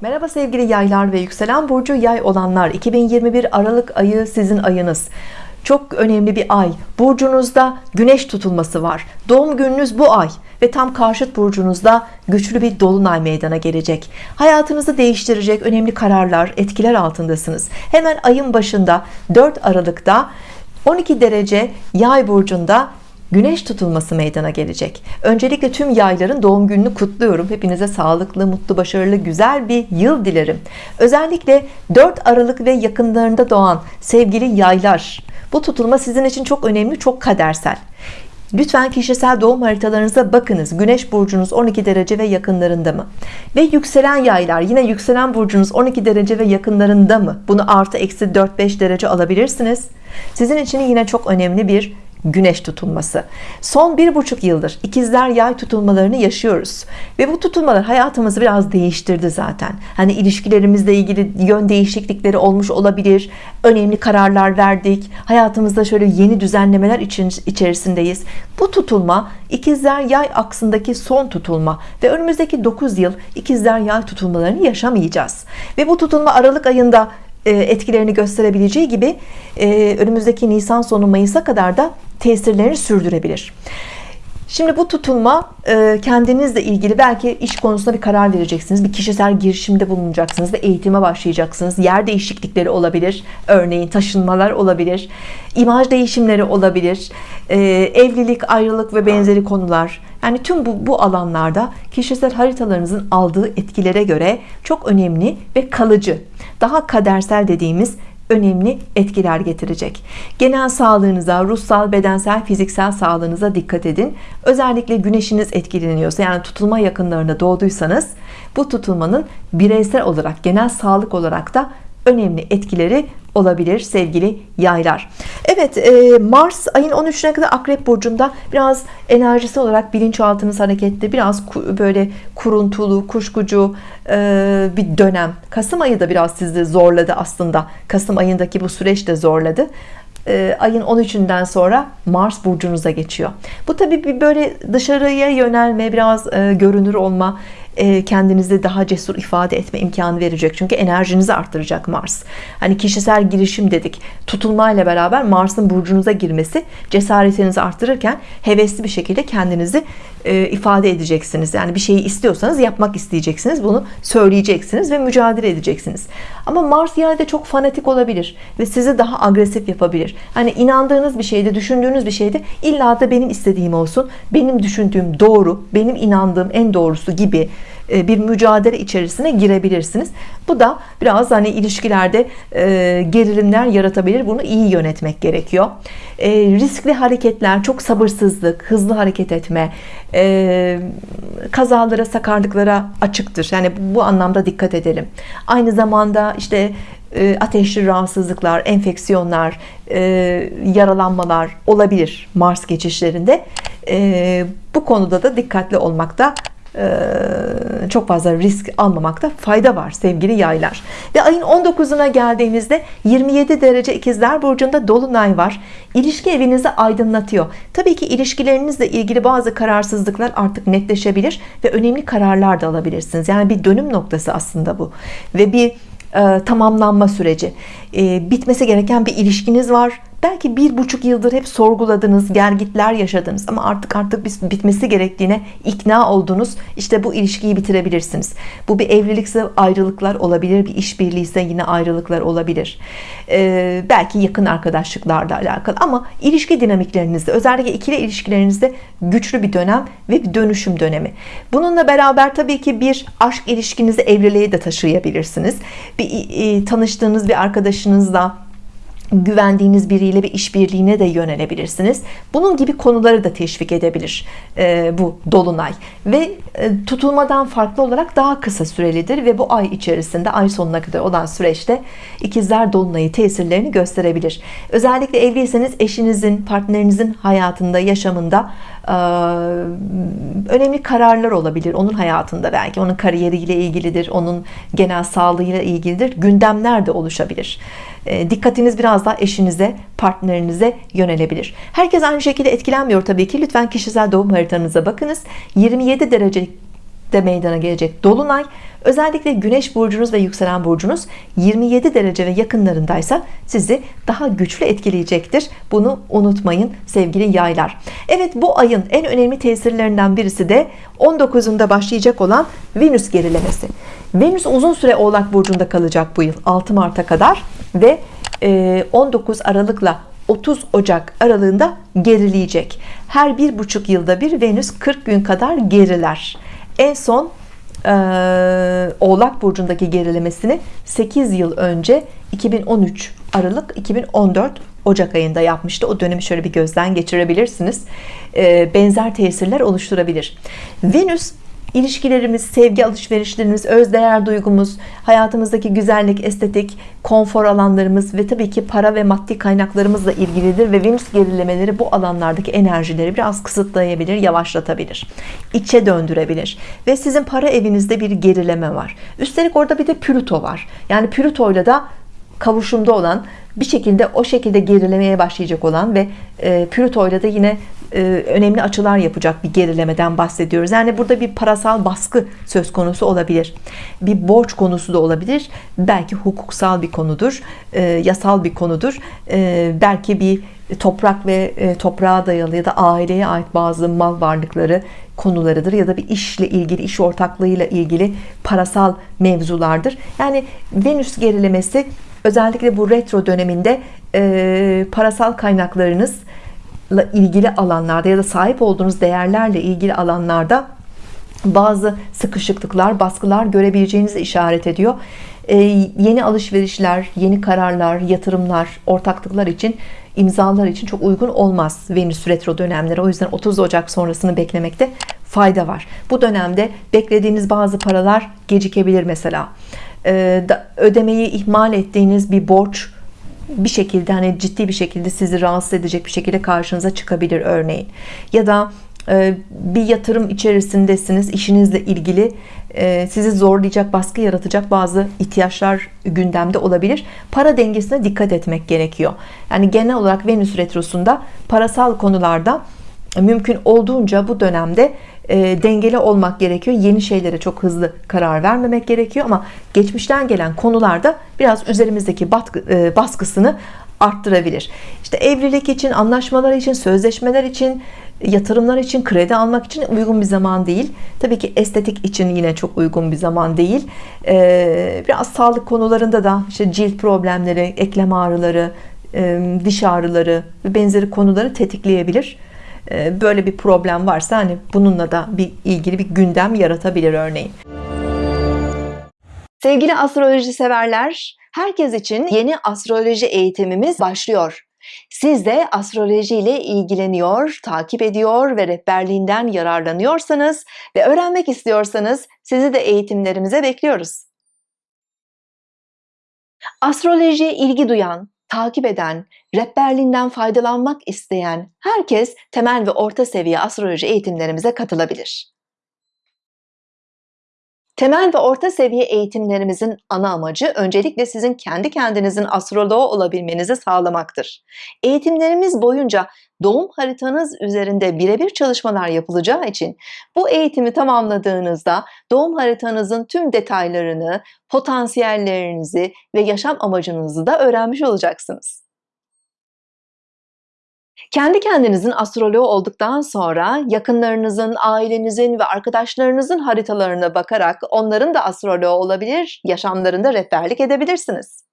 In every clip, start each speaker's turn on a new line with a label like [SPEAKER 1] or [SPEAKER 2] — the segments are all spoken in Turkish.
[SPEAKER 1] Merhaba sevgili yaylar ve yükselen burcu yay olanlar. 2021 Aralık ayı sizin ayınız. Çok önemli bir ay. Burcunuzda güneş tutulması var. Doğum gününüz bu ay ve tam karşıt burcunuzda güçlü bir dolunay meydana gelecek. Hayatınızı değiştirecek önemli kararlar etkiler altındasınız. Hemen ayın başında 4 Aralık'ta 12 derece yay burcunda Güneş tutulması meydana gelecek. Öncelikle tüm yayların doğum gününü kutluyorum. Hepinize sağlıklı, mutlu, başarılı, güzel bir yıl dilerim. Özellikle 4 Aralık ve yakınlarında doğan sevgili yaylar. Bu tutulma sizin için çok önemli, çok kadersel. Lütfen kişisel doğum haritalarınıza bakınız. Güneş burcunuz 12 derece ve yakınlarında mı? Ve yükselen yaylar yine yükselen burcunuz 12 derece ve yakınlarında mı? Bunu artı eksi 4-5 derece alabilirsiniz. Sizin için yine çok önemli bir güneş tutulması. Son bir buçuk yıldır ikizler yay tutulmalarını yaşıyoruz. Ve bu tutulmalar hayatımızı biraz değiştirdi zaten. Hani ilişkilerimizle ilgili yön değişiklikleri olmuş olabilir önemli kararlar verdik. Hayatımızda şöyle yeni düzenlemeler için içerisindeyiz. Bu tutulma ikizler yay aksındaki son tutulma ve önümüzdeki 9 yıl ikizler yay tutulmalarını yaşamayacağız. Ve bu tutulma Aralık ayında etkilerini gösterebileceği gibi e, önümüzdeki Nisan sonu Mayıs'a kadar da tesirlerini sürdürebilir Şimdi bu tutulma e, kendinizle ilgili belki iş konusunda bir karar vereceksiniz. Bir kişisel girişimde bulunacaksınız ve eğitime başlayacaksınız. Yer değişiklikleri olabilir örneğin taşınmalar olabilir imaj değişimleri olabilir evlilik ayrılık ve benzeri konular. Yani tüm bu, bu alanlarda kişisel haritalarınızın aldığı etkilere göre çok önemli ve kalıcı. Daha kadersel dediğimiz önemli etkiler getirecek. Genel sağlığınıza ruhsal bedensel fiziksel sağlığınıza dikkat edin. Özellikle güneşiniz etkileniyorsa yani tutulma yakınlarında doğduysanız bu tutulmanın bireysel olarak genel sağlık olarak da önemli etkileri olabilir sevgili yaylar. Evet e, Mars ayın 13'üne kadar Akrep Burcu'nda biraz enerjisi olarak bilinçaltınız hareketli biraz böyle kuruntulu kuşkucu e, bir dönem. Kasım ayı da biraz sizi zorladı aslında. Kasım ayındaki bu süreç de zorladı. E, ayın 13'ünden sonra Mars burcunuza geçiyor. Bu tabi bir böyle dışarıya yönelme biraz görünür olma kendinizi daha cesur ifade etme imkanı verecek. Çünkü enerjinizi arttıracak Mars. Hani kişisel girişim dedik. Tutulmayla beraber Mars'ın burcunuza girmesi cesaretinizi arttırırken hevesli bir şekilde kendinizi e, ifade edeceksiniz. Yani bir şeyi istiyorsanız yapmak isteyeceksiniz. Bunu söyleyeceksiniz ve mücadele edeceksiniz. Ama Mars yine de çok fanatik olabilir ve sizi daha agresif yapabilir. Hani inandığınız bir şeyde düşündüğünüz bir şeyde illa da benim istediğim olsun. Benim düşündüğüm doğru benim inandığım en doğrusu gibi e, bir mücadele içerisine girebilirsiniz. Bu da biraz hani ilişkilerde e, gerilimler yaratabilir. Bunu iyi yönetmek gerekiyor. E, riskli hareketler çok sabırsızlık hızlı hareket etme kazalara sakarlıklara açıktır. Yani bu anlamda dikkat edelim. Aynı zamanda işte ateşli rahatsızlıklar enfeksiyonlar yaralanmalar olabilir Mars geçişlerinde. Bu konuda da dikkatli olmakta çok fazla risk almamakta fayda var sevgili yaylar. Ve ayın 19'una geldiğimizde 27 derece ikizler burcunda dolunay var. İlişki evinizi aydınlatıyor. Tabii ki ilişkilerinizle ilgili bazı kararsızlıklar artık netleşebilir ve önemli kararlar da alabilirsiniz. Yani bir dönüm noktası aslında bu. Ve bir e, tamamlanma süreci. E, bitmesi gereken bir ilişkiniz var belki bir buçuk yıldır hep sorguladınız gergitler yaşadınız ama artık artık bitmesi gerektiğine ikna oldunuz. İşte bu ilişkiyi bitirebilirsiniz. Bu bir evlilikse ayrılıklar olabilir bir işbirliği ise yine ayrılıklar olabilir. Ee, belki yakın arkadaşlıklarla alakalı ama ilişki dinamiklerinizde özellikle ikili ilişkilerinizde güçlü bir dönem ve bir dönüşüm dönemi. Bununla beraber tabii ki bir aşk ilişkinizi evliliğe de taşıyabilirsiniz. Bir e, tanıştığınız bir arkadaşınızla güvendiğiniz biriyle bir işbirliğine de yönelebilirsiniz. Bunun gibi konuları da teşvik edebilir e, bu dolunay. Ve e, tutulmadan farklı olarak daha kısa sürelidir ve bu ay içerisinde ay sonuna kadar olan süreçte ikizler dolunayı tesirlerini gösterebilir. Özellikle evliyseniz eşinizin partnerinizin hayatında yaşamında e, önemli kararlar olabilir. Onun hayatında belki onun kariyeriyle ilgilidir onun genel sağlığıyla ilgilidir. Gündemler de oluşabilir. E, dikkatiniz biraz daha eşinize partnerinize yönelebilir. Herkes aynı şekilde etkilenmiyor tabii ki. Lütfen kişisel doğum haritanıza bakınız. 27 derece de meydana gelecek dolunay. Özellikle güneş burcunuz ve yükselen burcunuz 27 derece ve yakınlarındaysa sizi daha güçlü etkileyecektir. Bunu unutmayın sevgili yaylar. Evet bu ayın en önemli tesirlerinden birisi de 19'unda başlayacak olan Venüs gerilemesi. Venüs uzun süre oğlak burcunda kalacak bu yıl 6 Mart'a kadar ve 19 Aralık'la 30 Ocak aralığında gerileyecek. Her bir buçuk yılda bir Venüs 40 gün kadar geriler. En son e, Oğlak Burcu'ndaki gerilemesini 8 yıl önce 2013 Aralık 2014 Ocak ayında yapmıştı. O dönemi şöyle bir gözden geçirebilirsiniz. E, benzer tesirler oluşturabilir. Venüs ilişkilerimiz, sevgi alışverişlerimiz, özdeğer duygumuz, hayatımızdaki güzellik, estetik, konfor alanlarımız ve tabii ki para ve maddi kaynaklarımızla ilgilidir ve Venüs gerilemeleri bu alanlardaki enerjileri biraz kısıtlayabilir, yavaşlatabilir. içe döndürebilir. Ve sizin para evinizde bir gerileme var. Üstelik orada bir de Plüto var. Yani Plüto'yla da kavuşumda olan bir şekilde o şekilde gerilemeye başlayacak olan ve e, Plüto ile de yine önemli açılar yapacak bir gerilemeden bahsediyoruz. Yani burada bir parasal baskı söz konusu olabilir. Bir borç konusu da olabilir. Belki hukuksal bir konudur. E, yasal bir konudur. E, belki bir toprak ve e, toprağa dayalı ya da aileye ait bazı mal varlıkları konularıdır ya da bir işle ilgili iş ortaklığıyla ilgili parasal mevzulardır. Yani Venüs gerilemesi özellikle bu retro döneminde e, parasal kaynaklarınızla ilgili alanlarda ya da sahip olduğunuz değerlerle ilgili alanlarda bazı sıkışıklıklar, baskılar görebileceğinizi işaret ediyor. Ee, yeni alışverişler, yeni kararlar, yatırımlar, ortaklıklar için, imzalar için çok uygun olmaz Venüs retro dönemleri. O yüzden 30 Ocak sonrasını beklemekte fayda var. Bu dönemde beklediğiniz bazı paralar gecikebilir mesela. Ee, ödemeyi ihmal ettiğiniz bir borç bir şekilde hani ciddi bir şekilde sizi rahatsız edecek bir şekilde karşınıza çıkabilir örneğin. Ya da e, bir yatırım içerisindesiniz işinizle ilgili e, sizi zorlayacak baskı yaratacak bazı ihtiyaçlar gündemde olabilir. Para dengesine dikkat etmek gerekiyor. Yani genel olarak Venüs retrosunda parasal konularda mümkün olduğunca bu dönemde e, dengeli olmak gerekiyor. Yeni şeylere çok hızlı karar vermemek gerekiyor ama geçmişten gelen konularda biraz üzerimizdeki batkı, e, baskısını arttırabilir. İşte evlilik için anlaşmalar için sözleşmeler için yatırımlar için kredi almak için uygun bir zaman değil. Tabii ki estetik için yine çok uygun bir zaman değil. Ee, biraz sağlık konularında da işte cilt problemleri eklem ağrıları e, diş ağrıları ve benzeri konuları tetikleyebilir böyle bir problem varsa hani bununla da bir ilgili bir gündem yaratabilir örneğin sevgili astroloji severler herkes için yeni astroloji eğitimimiz başlıyor siz de astroloji ile ilgileniyor, takip ediyor ve rehberliğinden yararlanıyorsanız ve öğrenmek istiyorsanız sizi de eğitimlerimize bekliyoruz. Astrolojiye ilgi duyan, takip eden, rehberliğinden faydalanmak isteyen herkes temel ve orta seviye astroloji eğitimlerimize katılabilir. Temel ve orta seviye eğitimlerimizin ana amacı öncelikle sizin kendi kendinizin astroloğu olabilmenizi sağlamaktır. Eğitimlerimiz boyunca doğum haritanız üzerinde birebir çalışmalar yapılacağı için bu eğitimi tamamladığınızda doğum haritanızın tüm detaylarını, potansiyellerinizi ve yaşam amacınızı da öğrenmiş olacaksınız. Kendi kendinizin astroloğu olduktan sonra yakınlarınızın, ailenizin ve arkadaşlarınızın haritalarına bakarak onların da astroloğu olabilir, yaşamlarında rehberlik edebilirsiniz.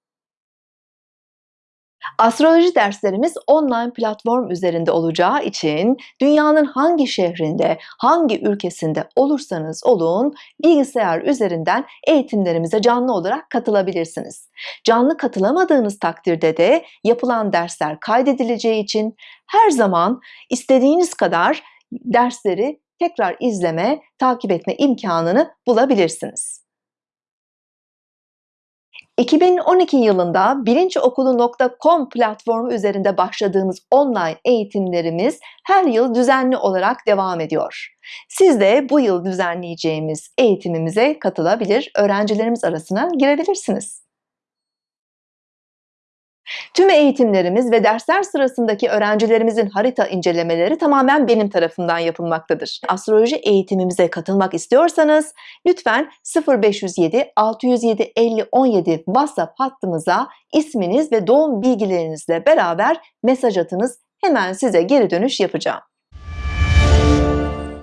[SPEAKER 1] Astroloji derslerimiz online platform üzerinde olacağı için dünyanın hangi şehrinde, hangi ülkesinde olursanız olun bilgisayar üzerinden eğitimlerimize canlı olarak katılabilirsiniz. Canlı katılamadığınız takdirde de yapılan dersler kaydedileceği için her zaman istediğiniz kadar dersleri tekrar izleme, takip etme imkanını bulabilirsiniz. 2012 yılında bilinçokulu.com platformu üzerinde başladığımız online eğitimlerimiz her yıl düzenli olarak devam ediyor. Siz de bu yıl düzenleyeceğimiz eğitimimize katılabilir, öğrencilerimiz arasına girebilirsiniz. Tüm eğitimlerimiz ve dersler sırasındaki öğrencilerimizin harita incelemeleri tamamen benim tarafından yapılmaktadır. Astroloji eğitimimize katılmak istiyorsanız lütfen 0507 607 50 17 WhatsApp hattımıza isminiz ve doğum bilgilerinizle beraber mesaj atınız. Hemen size geri dönüş yapacağım.